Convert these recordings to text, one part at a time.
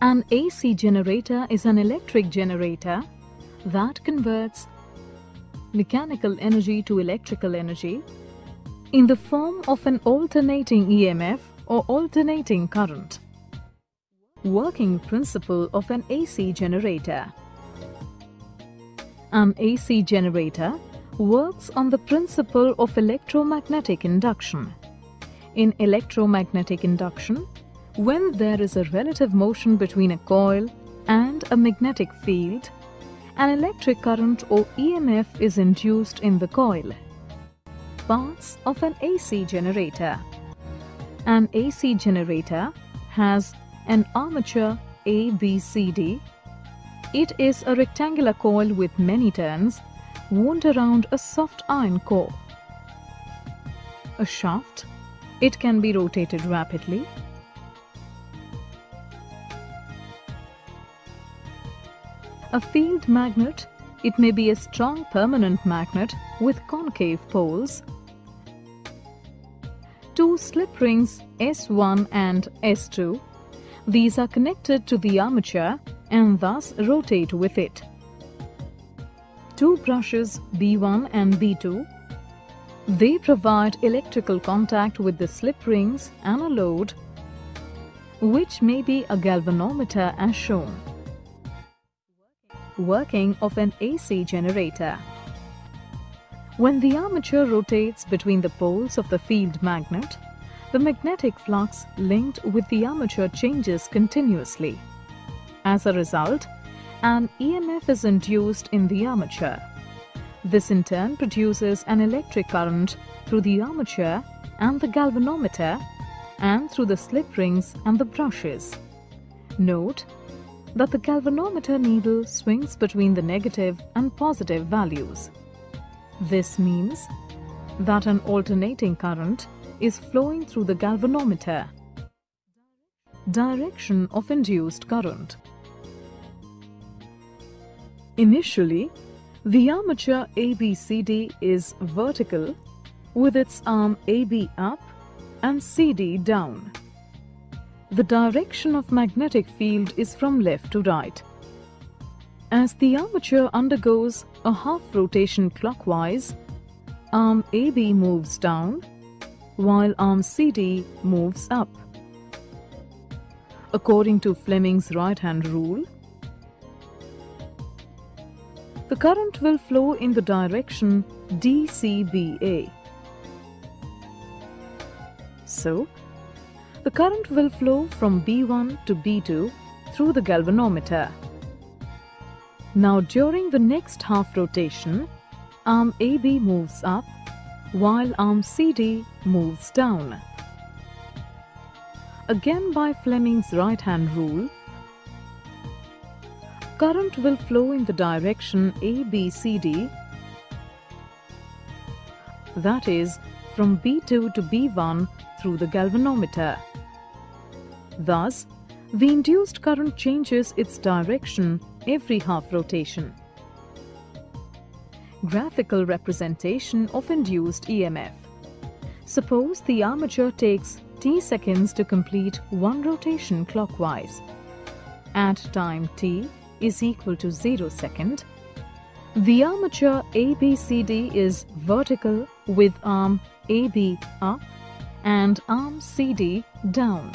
An AC generator is an electric generator that converts mechanical energy to electrical energy in the form of an alternating EMF or alternating current. Working principle of an AC generator An AC generator works on the principle of electromagnetic induction. In electromagnetic induction, when there is a relative motion between a coil and a magnetic field, an electric current or EMF is induced in the coil. Parts of an AC generator An AC generator has an armature ABCD. It is a rectangular coil with many turns wound around a soft iron core. A shaft. It can be rotated rapidly. A field magnet. It may be a strong permanent magnet with concave poles. Two slip rings S1 and S2. These are connected to the armature and thus rotate with it two brushes B1 and B2. They provide electrical contact with the slip rings and a load, which may be a galvanometer as shown. Working of an AC generator When the armature rotates between the poles of the field magnet, the magnetic flux linked with the armature changes continuously. As a result, an EMF is induced in the armature. This in turn produces an electric current through the armature and the galvanometer and through the slip rings and the brushes. Note that the galvanometer needle swings between the negative and positive values. This means that an alternating current is flowing through the galvanometer. Direction of induced current Initially, the armature ABCD is vertical with its arm AB up and CD down. The direction of magnetic field is from left to right. As the armature undergoes a half rotation clockwise, arm AB moves down while arm CD moves up. According to Fleming's right-hand rule, the current will flow in the direction DCBA. So, the current will flow from B1 to B2 through the galvanometer. Now during the next half rotation, arm AB moves up while arm CD moves down. Again by Fleming's right-hand rule, current will flow in the direction ABCD that is from B2 to B1 through the galvanometer. Thus, the induced current changes its direction every half rotation. Graphical representation of induced EMF Suppose the armature takes t seconds to complete one rotation clockwise. At time t, is equal to 0 second, the armature ABCD is vertical with arm AB up and arm CD down.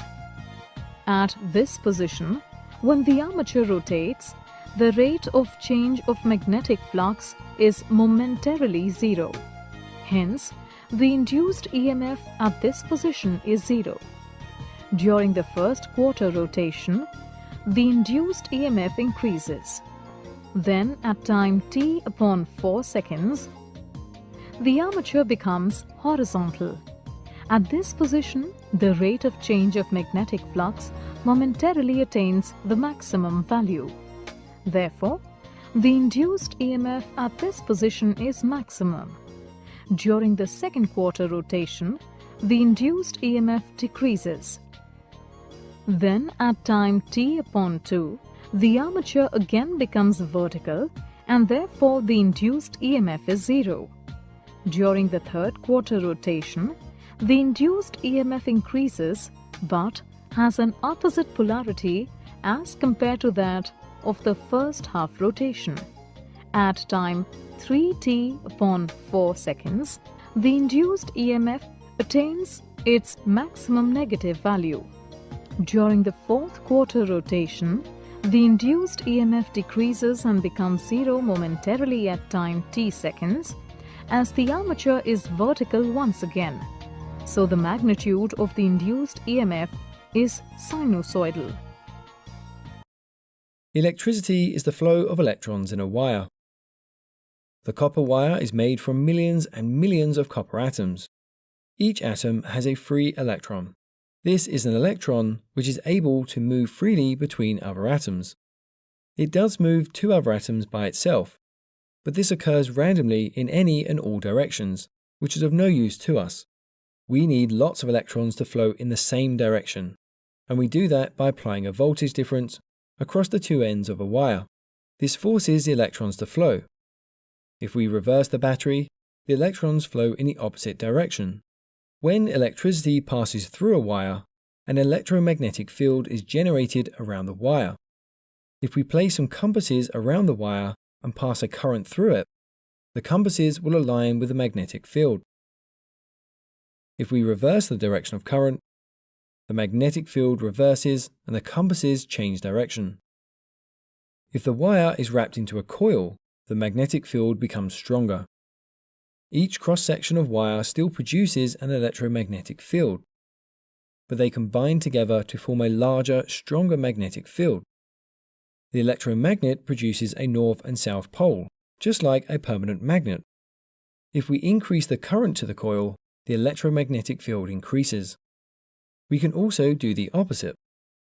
At this position, when the armature rotates, the rate of change of magnetic flux is momentarily zero. Hence, the induced EMF at this position is zero. During the first quarter rotation, the induced EMF increases. Then at time t upon 4 seconds, the armature becomes horizontal. At this position, the rate of change of magnetic flux momentarily attains the maximum value. Therefore, the induced EMF at this position is maximum. During the second quarter rotation, the induced EMF decreases. Then at time t upon 2, the armature again becomes vertical and therefore the induced EMF is zero. During the third quarter rotation, the induced EMF increases but has an opposite polarity as compared to that of the first half rotation. At time 3t upon 4 seconds, the induced EMF attains its maximum negative value. During the fourth quarter rotation, the induced EMF decreases and becomes zero momentarily at time t seconds as the armature is vertical once again. So the magnitude of the induced EMF is sinusoidal. Electricity is the flow of electrons in a wire. The copper wire is made from millions and millions of copper atoms. Each atom has a free electron. This is an electron which is able to move freely between other atoms. It does move to other atoms by itself, but this occurs randomly in any and all directions, which is of no use to us. We need lots of electrons to flow in the same direction, and we do that by applying a voltage difference across the two ends of a wire. This forces the electrons to flow. If we reverse the battery, the electrons flow in the opposite direction. When electricity passes through a wire, an electromagnetic field is generated around the wire. If we place some compasses around the wire and pass a current through it, the compasses will align with the magnetic field. If we reverse the direction of current, the magnetic field reverses and the compasses change direction. If the wire is wrapped into a coil, the magnetic field becomes stronger. Each cross-section of wire still produces an electromagnetic field, but they combine together to form a larger, stronger magnetic field. The electromagnet produces a north and south pole, just like a permanent magnet. If we increase the current to the coil, the electromagnetic field increases. We can also do the opposite.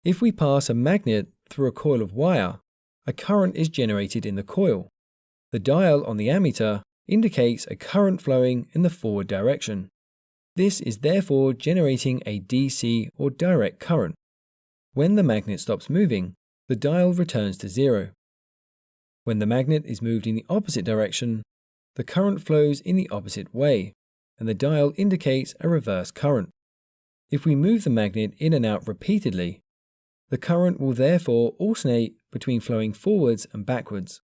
If we pass a magnet through a coil of wire, a current is generated in the coil. The dial on the ammeter indicates a current flowing in the forward direction. This is therefore generating a DC or direct current. When the magnet stops moving, the dial returns to zero. When the magnet is moved in the opposite direction, the current flows in the opposite way, and the dial indicates a reverse current. If we move the magnet in and out repeatedly, the current will therefore alternate between flowing forwards and backwards.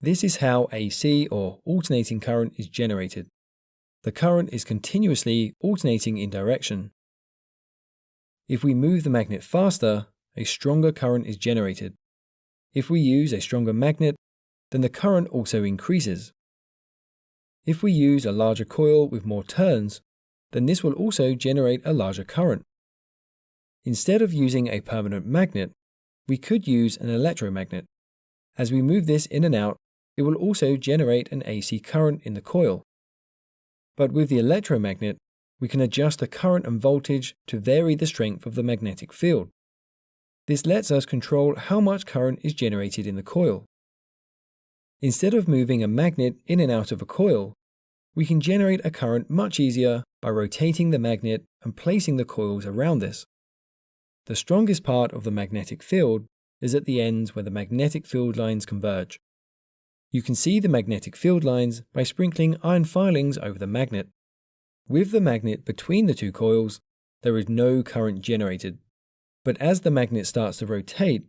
This is how AC or alternating current is generated. The current is continuously alternating in direction. If we move the magnet faster, a stronger current is generated. If we use a stronger magnet, then the current also increases. If we use a larger coil with more turns, then this will also generate a larger current. Instead of using a permanent magnet, we could use an electromagnet. As we move this in and out, it will also generate an AC current in the coil. But with the electromagnet, we can adjust the current and voltage to vary the strength of the magnetic field. This lets us control how much current is generated in the coil. Instead of moving a magnet in and out of a coil, we can generate a current much easier by rotating the magnet and placing the coils around this. The strongest part of the magnetic field is at the ends where the magnetic field lines converge. You can see the magnetic field lines by sprinkling iron filings over the magnet. With the magnet between the two coils, there is no current generated. But as the magnet starts to rotate,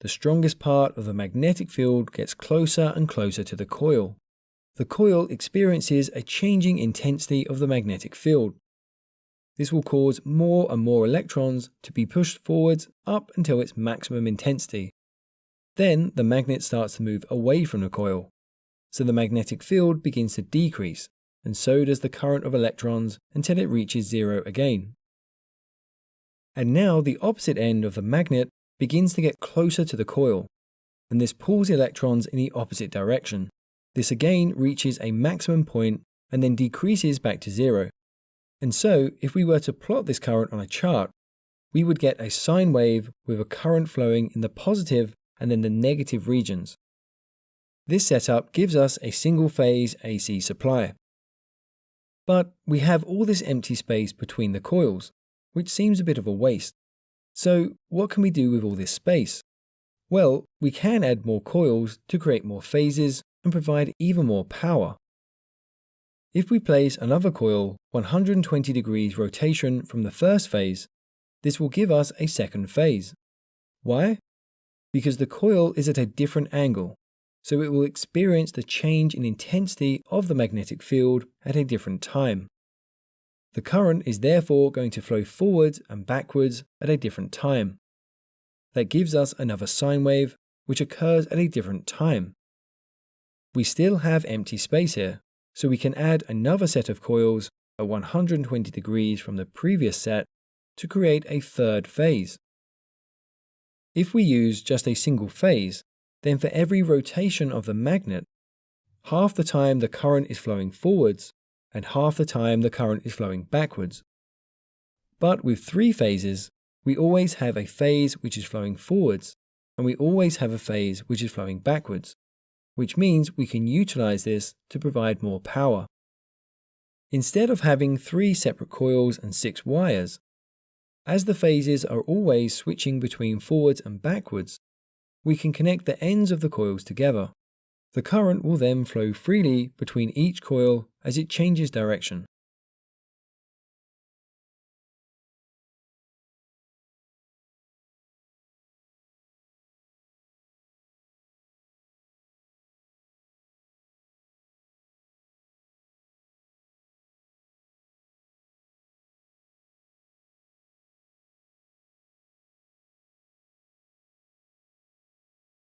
the strongest part of the magnetic field gets closer and closer to the coil. The coil experiences a changing intensity of the magnetic field. This will cause more and more electrons to be pushed forwards up until its maximum intensity. Then the magnet starts to move away from the coil, so the magnetic field begins to decrease, and so does the current of electrons until it reaches zero again. And now the opposite end of the magnet begins to get closer to the coil, and this pulls the electrons in the opposite direction. This again reaches a maximum point and then decreases back to zero. And so, if we were to plot this current on a chart, we would get a sine wave with a current flowing in the positive and then the negative regions. This setup gives us a single phase AC supply. But we have all this empty space between the coils, which seems a bit of a waste. So what can we do with all this space? Well, we can add more coils to create more phases and provide even more power. If we place another coil 120 degrees rotation from the first phase, this will give us a second phase. Why? because the coil is at a different angle, so it will experience the change in intensity of the magnetic field at a different time. The current is therefore going to flow forwards and backwards at a different time. That gives us another sine wave, which occurs at a different time. We still have empty space here, so we can add another set of coils at 120 degrees from the previous set to create a third phase. If we use just a single phase, then for every rotation of the magnet, half the time the current is flowing forwards and half the time the current is flowing backwards. But with three phases, we always have a phase which is flowing forwards and we always have a phase which is flowing backwards, which means we can utilize this to provide more power. Instead of having three separate coils and six wires, as the phases are always switching between forwards and backwards, we can connect the ends of the coils together. The current will then flow freely between each coil as it changes direction.